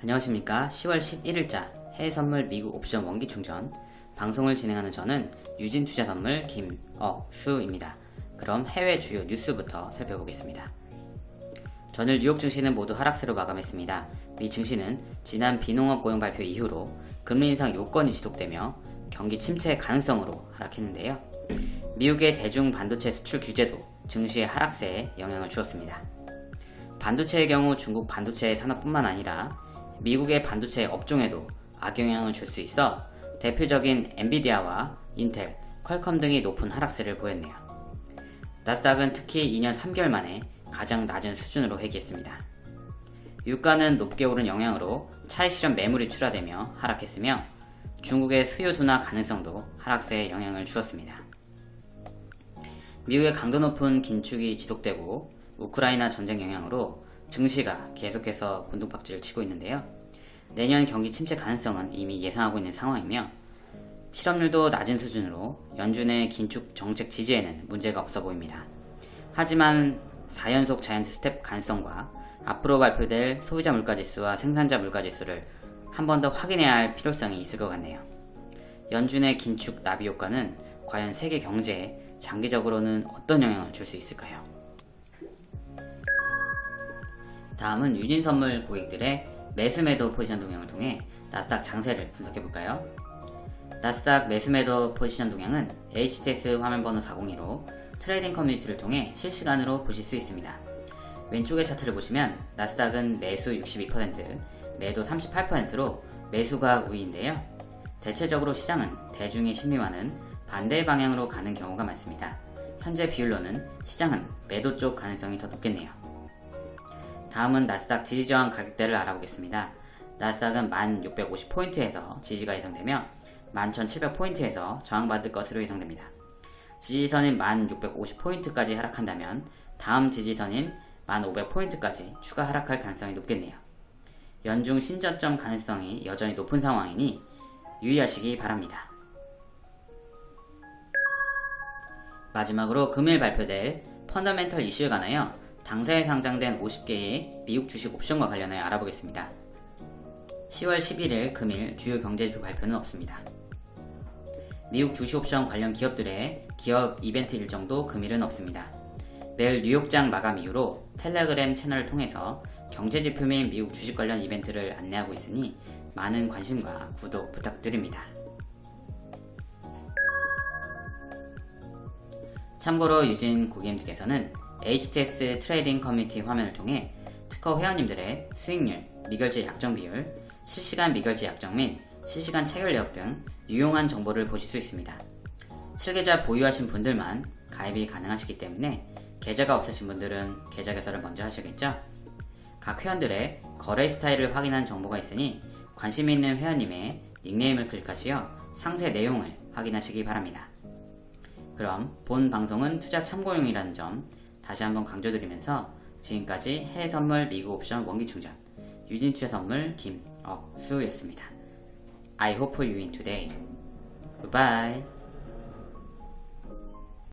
안녕하십니까. 10월 11일자 해외선물 미국 옵션 원기충전. 방송을 진행하는 저는 유진투자선물 김어수입니다. 그럼 해외 주요 뉴스부터 살펴보겠습니다. 전일 뉴욕 증시는 모두 하락세로 마감했습니다. 미 증시는 지난 비농업 고용 발표 이후로 금리 인상 요건이 지속되며 경기 침체 가능성으로 하락했는데요. 미국의 대중 반도체 수출 규제도 증시의 하락세에 영향을 주었습니다. 반도체의 경우 중국 반도체 산업뿐만 아니라 미국의 반도체 업종에도 악영향을 줄 수 있어 대표적인 엔비디아와 인텔, 퀄컴 등이 높은 하락세를 보였네요. 나스닥은 특히 2년 3개월 만에 가장 낮은 수준으로 회귀했습니다. 유가는 높게 오른 영향으로 차익 실현 매물이 출하되며 하락했으며 중국의 수요 둔화 가능성도 하락세에 영향을 주었습니다. 미국의 강도 높은 긴축이 지속되고 우크라이나 전쟁 영향으로 증시가 계속해서 곤두박질을 치고 있는데요. 내년 경기 침체 가능성은 이미 예상하고 있는 상황이며 실업률도 낮은 수준으로 연준의 긴축 정책 지지에는 문제가 없어 보입니다. 하지만 4연속 giant step 가능성과 앞으로 발표될 소비자 물가지수와 생산자 물가지수를 한 번 더 확인해야 할 필요성이 있을 것 같네요. 연준의 긴축 나비 효과는 과연 세계 경제에 장기적으로는 어떤 영향을 줄 수 있을까요? 다음은 유진 선물 고객들의 매수매도 포지션 동향을 통해 나스닥 장세를 분석해 볼까요? 나스닥 매수매도 포지션 동향은 HTS 화면번호 402로 trading community를 통해 실시간으로 보실 수 있습니다. 왼쪽의 차트를 보시면 나스닥은 매수 62%, 매도 38%로 매수가 우위인데요. 대체적으로 시장은 대중의 심리와는 반대 방향으로 가는 경우가 많습니다. 현재 비율로는 시장은 매도 쪽 가능성이 더 높겠네요. 다음은 나스닥 지지저항 가격대를 알아보겠습니다. 나스닥은 1650포인트에서 지지가 예상되며 11700포인트에서 저항받을 것으로 예상됩니다. 지지선인 1650포인트까지 하락한다면 다음 지지선인 1500포인트까지 추가 하락할 가능성이 높겠네요. 연중 신저점 가능성이 여전히 높은 상황이니 유의하시기 바랍니다. 마지막으로 금일 발표될 펀더멘털 이슈에 관하여 당사에 상장된 50개의 미국 주식 옵션과 관련하여 알아보겠습니다. 10월 11일 금일 주요 경제지표 발표는 없습니다. 미국 주식 옵션 관련 기업들의 기업 이벤트 일정도 금일은 없습니다. 매일 뉴욕장 마감 이후로 텔레그램 채널을 통해서 경제지표 및 미국 주식 관련 이벤트를 안내하고 있으니 많은 관심과 구독 부탁드립니다. 참고로 유진 고객님께서는 HTS trading community 화면을 통해 특허 회원님들의 수익률, 미결제 약정 비율, 실시간 미결제 약정 및 실시간 체결 내역 등 유용한 정보를 보실 수 있습니다. 실계좌 보유하신 분들만 가입이 가능하시기 때문에 계좌가 없으신 분들은 계좌 개설을 먼저 하셔야겠죠? 각 회원들의 거래 스타일을 확인한 정보가 있으니 관심 있는 회원님의 닉네임을 클릭하시어 상세 내용을 확인하시기 바랍니다. 그럼 본 방송은 투자 참고용이라는 점 다시 한번 강조드리면서 지금까지 해외선물 미국 옵션 원기충전 유진투자 선물 김억수였습니다. I hope you win today. Goodbye.